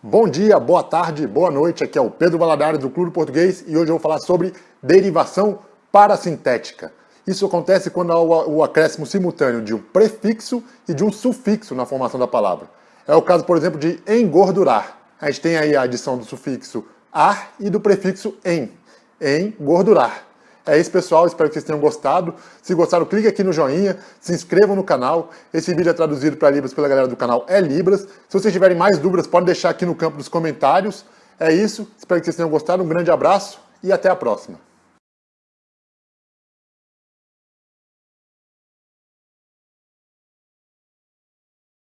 Bom dia, boa tarde, boa noite. Aqui é o Pedro Valadares do Clube Português e hoje eu vou falar sobre derivação parasintética. Isso acontece quando há o acréscimo simultâneo de um prefixo e de um sufixo na formação da palavra. É o caso, por exemplo, de engordurar. A gente tem aí a adição do sufixo ar e do prefixo em. Engordurar. É isso, pessoal. Espero que vocês tenham gostado. Se gostaram, clique aqui no joinha, se inscrevam no canal. Esse vídeo é traduzido para Libras pela galera do canal É Libras. Se vocês tiverem mais dúvidas, podem deixar aqui no campo dos comentários. É isso. Espero que vocês tenham gostado. Um grande abraço e até a próxima.